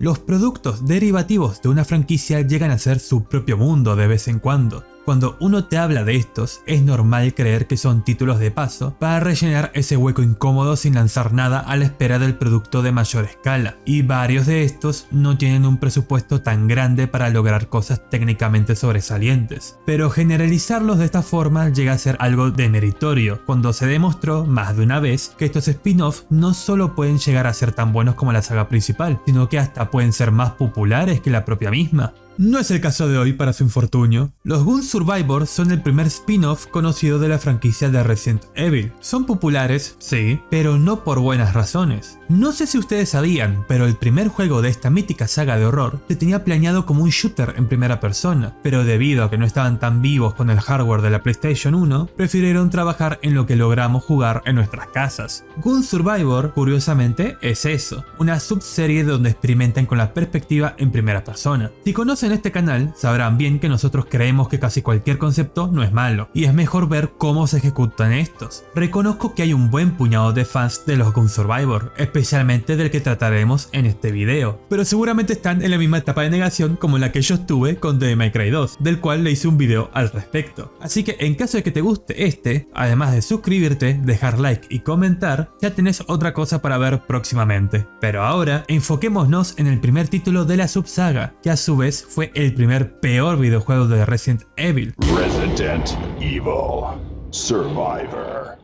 Los productos derivativos de una franquicia llegan a ser su propio mundo de vez en cuando, cuando uno te habla de estos, es normal creer que son títulos de paso para rellenar ese hueco incómodo sin lanzar nada a la espera del producto de mayor escala, y varios de estos no tienen un presupuesto tan grande para lograr cosas técnicamente sobresalientes. Pero generalizarlos de esta forma llega a ser algo demeritorio, cuando se demostró más de una vez que estos spin-off no solo pueden llegar a ser tan buenos como la saga principal, sino que hasta pueden ser más populares que la propia misma. No es el caso de hoy para su infortunio. Los Gun Survivor son el primer spin-off conocido de la franquicia de Resident Evil. Son populares, sí, pero no por buenas razones. No sé si ustedes sabían, pero el primer juego de esta mítica saga de horror se tenía planeado como un shooter en primera persona, pero debido a que no estaban tan vivos con el hardware de la PlayStation 1, prefirieron trabajar en lo que logramos jugar en nuestras casas. Gun Survivor, curiosamente, es eso, una subserie donde experimentan con la perspectiva en primera persona. Si conocen en este canal sabrán bien que nosotros creemos que casi cualquier concepto no es malo, y es mejor ver cómo se ejecutan estos. Reconozco que hay un buen puñado de fans de los Gun Survivor, especialmente del que trataremos en este video, pero seguramente están en la misma etapa de negación como la que yo estuve con The May Cry 2, del cual le hice un video al respecto. Así que en caso de que te guste este, además de suscribirte, dejar like y comentar, ya tenés otra cosa para ver próximamente. Pero ahora, enfoquémonos en el primer título de la subsaga, que a su vez fue fue el primer peor videojuego de Resident Evil. Resident Evil Survivor.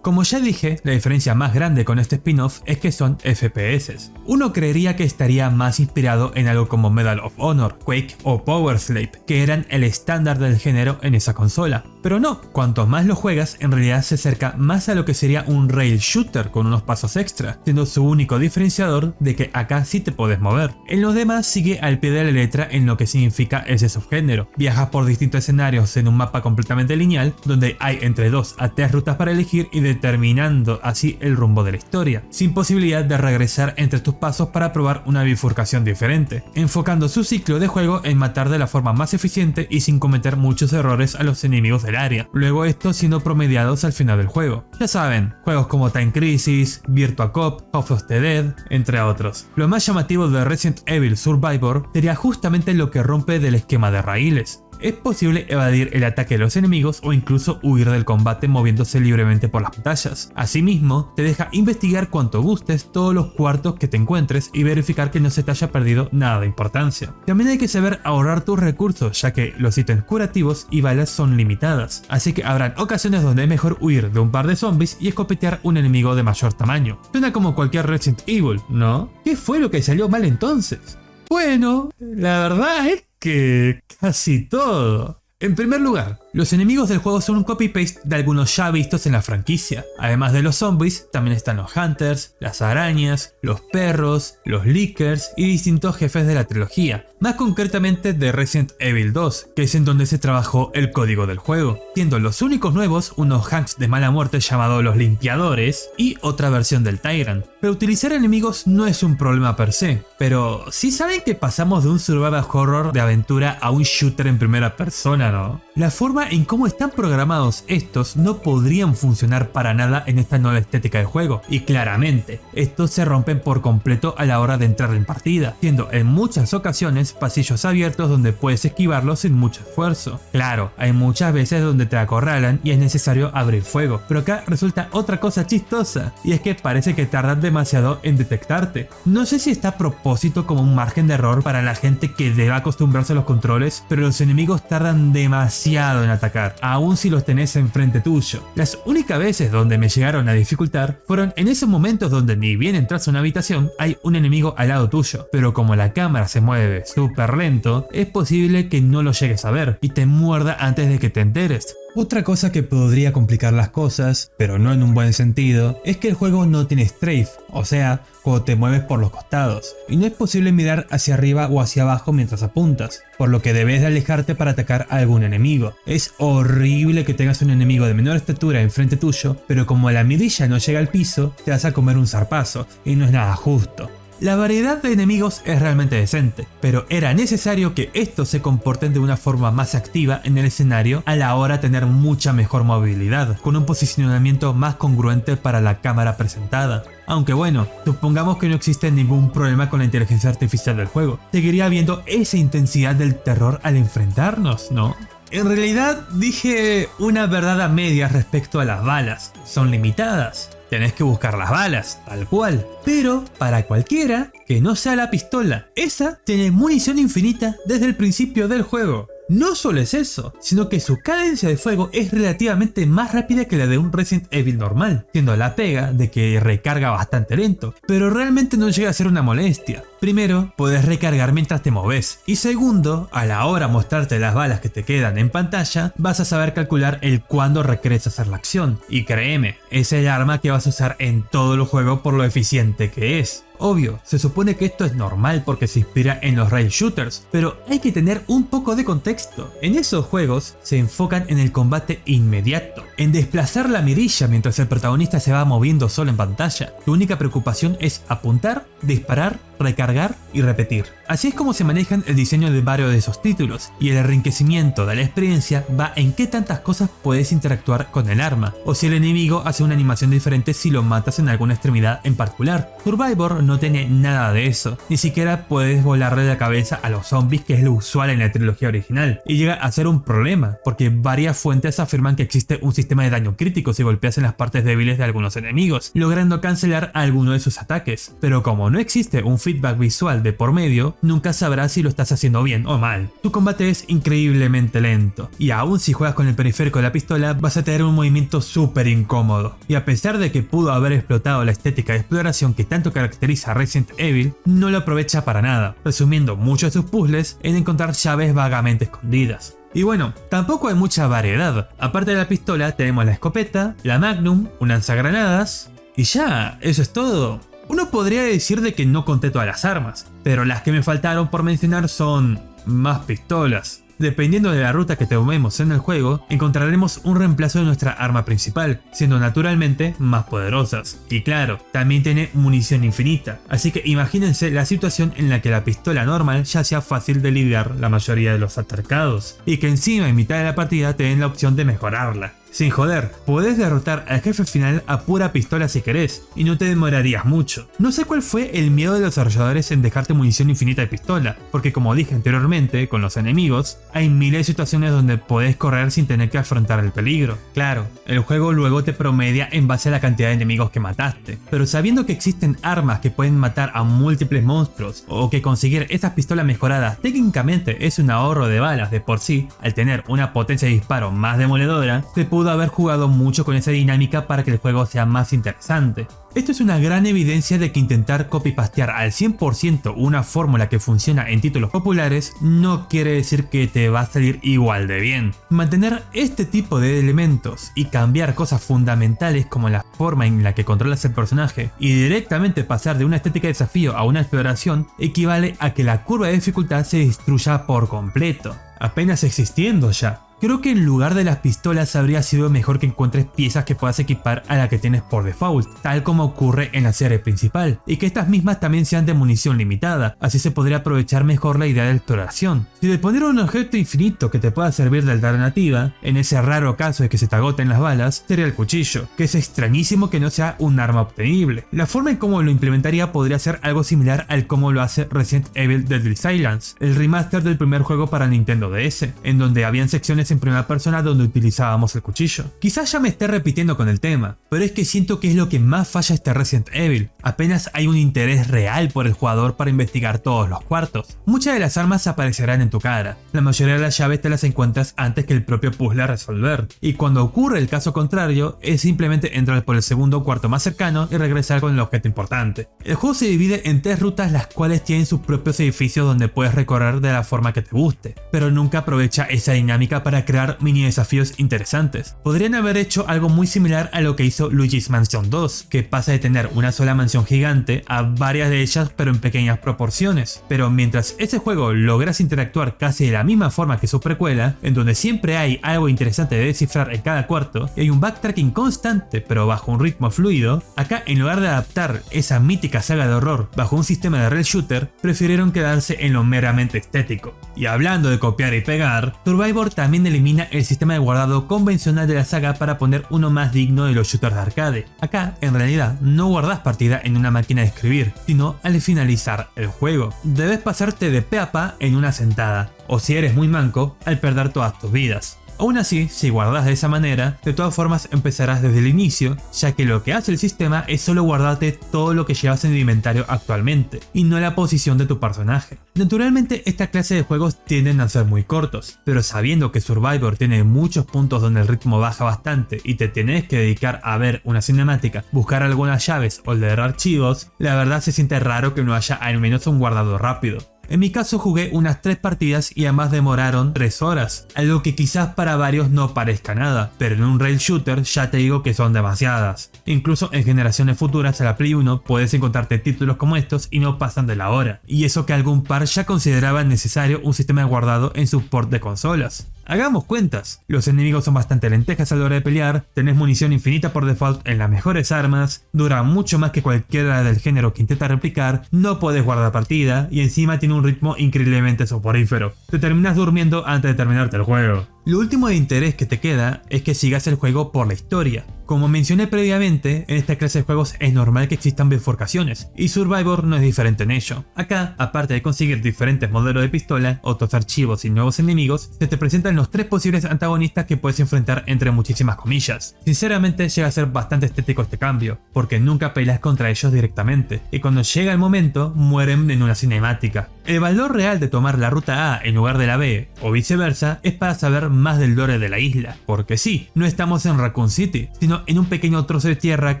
Como ya dije, la diferencia más grande con este spin-off es que son FPS. Uno creería que estaría más inspirado en algo como Medal of Honor, Quake o Power Slave, que eran el estándar del género en esa consola. Pero no, cuanto más lo juegas, en realidad se acerca más a lo que sería un rail shooter con unos pasos extra, siendo su único diferenciador de que acá sí te puedes mover. En los demás sigue al pie de la letra en lo que significa ese subgénero. Viajas por distintos escenarios en un mapa completamente lineal, donde hay entre 2 a 3 rutas para elegir y de determinando así el rumbo de la historia, sin posibilidad de regresar entre tus pasos para probar una bifurcación diferente, enfocando su ciclo de juego en matar de la forma más eficiente y sin cometer muchos errores a los enemigos del luego estos siendo promediados al final del juego. Ya saben, juegos como Time Crisis, Virtua Cop, House of the Dead, entre otros. Lo más llamativo de Resident Evil Survivor sería justamente lo que rompe del esquema de raíles, es posible evadir el ataque de los enemigos o incluso huir del combate moviéndose libremente por las pantallas. Asimismo, te deja investigar cuanto gustes todos los cuartos que te encuentres y verificar que no se te haya perdido nada de importancia. También hay que saber ahorrar tus recursos ya que los ítems curativos y balas son limitadas, así que habrán ocasiones donde es mejor huir de un par de zombies y escopetear un enemigo de mayor tamaño. Suena como cualquier Resident Evil, ¿no? ¿Qué fue lo que salió mal entonces? Bueno, la verdad es que casi todo. En primer lugar, los enemigos del juego son un copy-paste de algunos ya vistos en la franquicia. Además de los zombies, también están los hunters, las arañas, los perros, los leakers y distintos jefes de la trilogía. Más concretamente de Resident Evil 2, que es en donde se trabajó el código del juego. Siendo los únicos nuevos unos hanks de mala muerte llamados los limpiadores y otra versión del Tyrant. Pero utilizar enemigos no es un problema per se, pero sí saben que pasamos de un survival horror de aventura a un shooter en primera persona, ¿no? La forma en cómo están programados estos no podrían funcionar para nada en esta nueva estética de juego, y claramente, estos se rompen por completo a la hora de entrar en partida, siendo en muchas ocasiones pasillos abiertos donde puedes esquivarlos sin mucho esfuerzo. Claro, hay muchas veces donde te acorralan y es necesario abrir fuego, pero acá resulta otra cosa chistosa, y es que parece que tardan demasiado en detectarte. No sé si está a propósito como un margen de error para la gente que debe acostumbrarse a los controles, pero los enemigos tardan demasiado en atacar, aun si los tenés enfrente tuyo. Las únicas veces donde me llegaron a dificultar fueron en esos momentos donde ni bien entras a una habitación hay un enemigo al lado tuyo, pero como la cámara se mueve súper lento, es posible que no lo llegues a ver y te muerda antes de que te enteres. Otra cosa que podría complicar las cosas, pero no en un buen sentido, es que el juego no tiene strafe, o sea, cuando te mueves por los costados, y no es posible mirar hacia arriba o hacia abajo mientras apuntas, por lo que debes de alejarte para atacar a algún enemigo. Es horrible que tengas un enemigo de menor estatura enfrente tuyo, pero como la mirilla no llega al piso, te vas a comer un zarpazo, y no es nada justo. La variedad de enemigos es realmente decente, pero era necesario que estos se comporten de una forma más activa en el escenario a la hora de tener mucha mejor movilidad, con un posicionamiento más congruente para la cámara presentada. Aunque bueno, supongamos que no existe ningún problema con la inteligencia artificial del juego, seguiría habiendo esa intensidad del terror al enfrentarnos, ¿no? En realidad dije una verdad a medias respecto a las balas, son limitadas. Tenés que buscar las balas, tal cual. Pero para cualquiera que no sea la pistola, esa tiene munición infinita desde el principio del juego. No solo es eso, sino que su cadencia de fuego es relativamente más rápida que la de un Resident Evil normal, siendo la pega de que recarga bastante lento, pero realmente no llega a ser una molestia. Primero, puedes recargar mientras te moves, y segundo, a la hora mostrarte las balas que te quedan en pantalla, vas a saber calcular el cuándo requieres hacer la acción, y créeme, es el arma que vas a usar en todo el juego por lo eficiente que es. Obvio, se supone que esto es normal porque se inspira en los rail shooters, pero hay que tener un poco de contexto. En esos juegos se enfocan en el combate inmediato, en desplazar la mirilla mientras el protagonista se va moviendo solo en pantalla. Tu única preocupación es apuntar, disparar, recargar y repetir. Así es como se manejan el diseño de varios de esos títulos, y el enriquecimiento de la experiencia va en qué tantas cosas puedes interactuar con el arma, o si el enemigo hace una animación diferente si lo matas en alguna extremidad en particular. Survivor no tiene nada de eso, ni siquiera puedes volarle la cabeza a los zombies que es lo usual en la trilogía original, y llega a ser un problema, porque varias fuentes afirman que existe un sistema de daño crítico si golpeas en las partes débiles de algunos enemigos, logrando cancelar alguno de sus ataques, pero como no existe un feedback visual de por medio, nunca sabrás si lo estás haciendo bien o mal. Tu combate es increíblemente lento, y aún si juegas con el periférico de la pistola vas a tener un movimiento súper incómodo. Y a pesar de que pudo haber explotado la estética de exploración que tanto caracteriza a Resident Evil, no lo aprovecha para nada, resumiendo muchos de sus puzzles en encontrar llaves vagamente escondidas. Y bueno, tampoco hay mucha variedad. Aparte de la pistola tenemos la escopeta, la Magnum, un lanzagranadas y ya, eso es todo. Uno podría decir de que no conté todas las armas, pero las que me faltaron por mencionar son más pistolas. Dependiendo de la ruta que tomemos en el juego, encontraremos un reemplazo de nuestra arma principal, siendo naturalmente más poderosas. Y claro, también tiene munición infinita, así que imagínense la situación en la que la pistola normal ya sea fácil de lidiar la mayoría de los atacados, y que encima en mitad de la partida te la opción de mejorarla. Sin joder, podés derrotar al jefe final a pura pistola si querés, y no te demorarías mucho. No sé cuál fue el miedo de los desarrolladores en dejarte munición infinita de pistola, porque como dije anteriormente, con los enemigos, hay miles de situaciones donde podés correr sin tener que afrontar el peligro. Claro, el juego luego te promedia en base a la cantidad de enemigos que mataste, pero sabiendo que existen armas que pueden matar a múltiples monstruos, o que conseguir estas pistolas mejoradas técnicamente es un ahorro de balas de por sí, al tener una potencia de disparo más demoledora, te pudo haber jugado mucho con esa dinámica para que el juego sea más interesante. Esto es una gran evidencia de que intentar copy-pastear al 100% una fórmula que funciona en títulos populares no quiere decir que te va a salir igual de bien. Mantener este tipo de elementos y cambiar cosas fundamentales como la forma en la que controlas el personaje y directamente pasar de una estética de desafío a una exploración equivale a que la curva de dificultad se destruya por completo, apenas existiendo ya. Creo que en lugar de las pistolas habría sido mejor que encuentres piezas que puedas equipar a la que tienes por default, tal como ocurre en la serie principal, y que estas mismas también sean de munición limitada, así se podría aprovechar mejor la idea de exploración. Si le poner un objeto infinito que te pueda servir de alternativa, en ese raro caso de que se te agoten las balas, sería el cuchillo, que es extrañísimo que no sea un arma obtenible. La forma en cómo lo implementaría podría ser algo similar al cómo lo hace Resident Evil Deadly Silence, el remaster del primer juego para Nintendo DS, en donde habían secciones en primera persona donde utilizábamos el cuchillo. Quizás ya me esté repitiendo con el tema, pero es que siento que es lo que más falla este Resident Evil. Apenas hay un interés real por el jugador para investigar todos los cuartos. Muchas de las armas aparecerán en tu cara. La mayoría de las llaves te las encuentras antes que el propio puzzle a resolver. Y cuando ocurre el caso contrario, es simplemente entrar por el segundo cuarto más cercano y regresar con el objeto importante. El juego se divide en tres rutas las cuales tienen sus propios edificios donde puedes recorrer de la forma que te guste, pero nunca aprovecha esa dinámica para crear mini desafíos interesantes. Podrían haber hecho algo muy similar a lo que hizo Luigi's Mansion 2, que pasa de tener una sola mansión gigante a varias de ellas pero en pequeñas proporciones. Pero mientras ese juego logras interactuar casi de la misma forma que su precuela, en donde siempre hay algo interesante de descifrar en cada cuarto y hay un backtracking constante pero bajo un ritmo fluido, acá en lugar de adaptar esa mítica saga de horror bajo un sistema de rail shooter, prefirieron quedarse en lo meramente estético. Y hablando de copiar y pegar, Survivor también elimina el sistema de guardado convencional de la saga para poner uno más digno de los shooters de arcade. Acá, en realidad, no guardas partida en una máquina de escribir, sino al finalizar el juego. Debes pasarte de pe a pa en una sentada, o si eres muy manco, al perder todas tus vidas. Aún así, si guardas de esa manera, de todas formas empezarás desde el inicio, ya que lo que hace el sistema es solo guardarte todo lo que llevas en el inventario actualmente, y no la posición de tu personaje. Naturalmente esta clase de juegos tienden a ser muy cortos, pero sabiendo que Survivor tiene muchos puntos donde el ritmo baja bastante y te tenés que dedicar a ver una cinemática, buscar algunas llaves o leer archivos, la verdad se siente raro que no haya al menos un guardado rápido. En mi caso jugué unas 3 partidas y además demoraron 3 horas, algo que quizás para varios no parezca nada, pero en un rail shooter ya te digo que son demasiadas. Incluso en generaciones futuras a la Play 1 puedes encontrarte títulos como estos y no pasan de la hora, y eso que algún par ya consideraba necesario un sistema guardado en su port de consolas. Hagamos cuentas, los enemigos son bastante lentejas a la hora de pelear, tenés munición infinita por default en las mejores armas, dura mucho más que cualquiera del género que intenta replicar, no podés guardar partida y encima tiene un ritmo increíblemente soporífero. Te terminas durmiendo antes de terminarte el juego. Lo último de interés que te queda es que sigas el juego por la historia. Como mencioné previamente, en esta clase de juegos es normal que existan bifurcaciones, y Survivor no es diferente en ello. Acá, aparte de conseguir diferentes modelos de pistola, otros archivos y nuevos enemigos, se te presentan los tres posibles antagonistas que puedes enfrentar entre muchísimas comillas. Sinceramente llega a ser bastante estético este cambio, porque nunca peleas contra ellos directamente, y cuando llega el momento, mueren en una cinemática. El valor real de tomar la ruta A en lugar de la B, o viceversa, es para saber más del lore de la isla, porque sí, no estamos en Raccoon City, sino en un pequeño trozo de tierra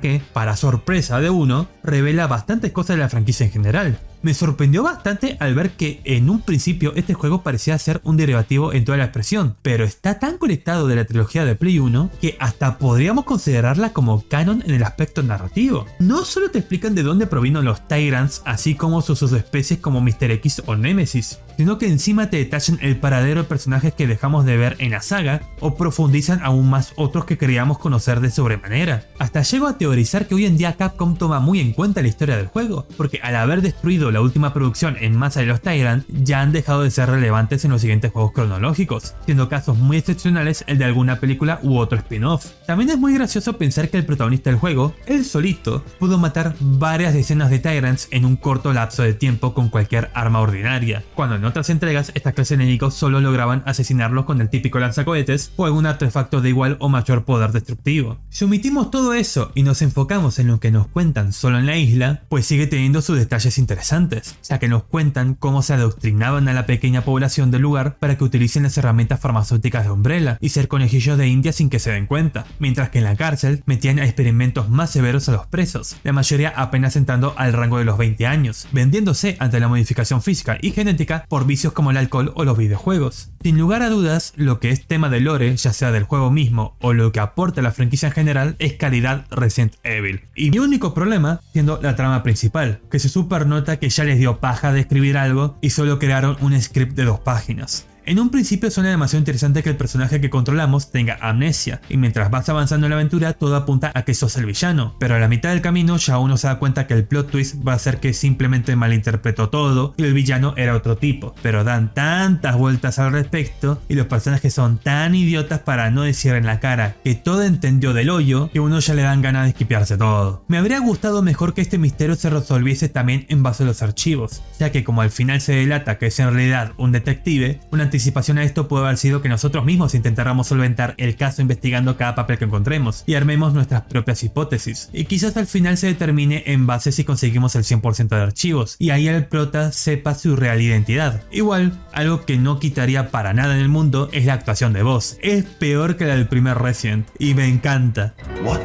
que, para sorpresa de uno, revela bastantes cosas de la franquicia en general. Me sorprendió bastante al ver que en un principio este juego parecía ser un derivativo en toda la expresión, pero está tan conectado de la trilogía de Play 1 que hasta podríamos considerarla como canon en el aspecto narrativo. No solo te explican de dónde provino los Tyrants, así como sus subespecies como Mr. X o Nemesis, sino que encima te detallan el paradero de personajes que dejamos de ver en la saga o profundizan aún más otros que queríamos conocer de sobremanera. Hasta llego a teorizar que hoy en día Capcom toma muy en cuenta la historia del juego, porque al haber destruido la última producción en masa de los Tyrant ya han dejado de ser relevantes en los siguientes juegos cronológicos, siendo casos muy excepcionales el de alguna película u otro spin-off. También es muy gracioso pensar que el protagonista del juego, él solito, pudo matar varias decenas de Tyrants en un corto lapso de tiempo con cualquier arma ordinaria, cuando en otras entregas esta clase de enemigos solo lograban asesinarlos con el típico lanzacohetes o algún artefacto de igual o mayor poder destructivo. Si omitimos todo eso y nos enfocamos en lo que nos cuentan solo en la isla, pues sigue teniendo sus detalles interesantes, ya que nos cuentan cómo se adoctrinaban a la pequeña población del lugar para que utilicen las herramientas farmacéuticas de Umbrella y ser conejillos de India sin que se den cuenta, mientras que en la cárcel metían a experimentos más severos a los presos, la mayoría apenas entrando al rango de los 20 años, vendiéndose ante la modificación física y genética vicios como el alcohol o los videojuegos. Sin lugar a dudas, lo que es tema de lore, ya sea del juego mismo o lo que aporta la franquicia en general, es calidad Resident Evil. Y mi único problema siendo la trama principal, que se super nota que ya les dio paja de escribir algo y solo crearon un script de dos páginas. En un principio suena demasiado interesante que el personaje que controlamos tenga amnesia, y mientras vas avanzando en la aventura todo apunta a que sos el villano, pero a la mitad del camino ya uno se da cuenta que el plot twist va a ser que simplemente malinterpretó todo y el villano era otro tipo, pero dan tantas vueltas al respecto y los personajes son tan idiotas para no decir en la cara que todo entendió del hoyo que uno ya le dan ganas de esquipearse todo. Me habría gustado mejor que este misterio se resolviese también en base a los archivos, ya que como al final se delata que es en realidad un detective, una anticipación a esto puede haber sido que nosotros mismos intentáramos solventar el caso investigando cada papel que encontremos y armemos nuestras propias hipótesis. Y quizás al final se determine en base si conseguimos el 100% de archivos y ahí el prota sepa su real identidad. Igual, algo que no quitaría para nada en el mundo es la actuación de voz. Es peor que la del primer Resident y me encanta. What?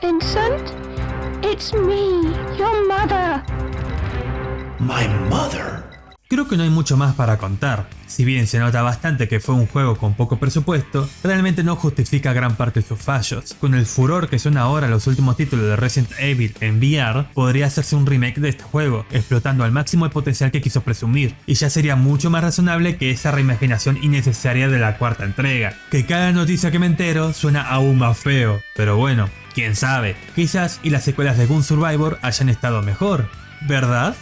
Vincent? It's me, your mother. My mother? Creo que no hay mucho más para contar. Si bien se nota bastante que fue un juego con poco presupuesto, realmente no justifica gran parte de sus fallos. Con el furor que son ahora los últimos títulos de Resident Evil en VR, podría hacerse un remake de este juego, explotando al máximo el potencial que quiso presumir, y ya sería mucho más razonable que esa reimaginación innecesaria de la cuarta entrega. Que cada noticia que me entero suena aún más feo, pero bueno, quién sabe, quizás y las secuelas de Gun Survivor hayan estado mejor, ¿verdad?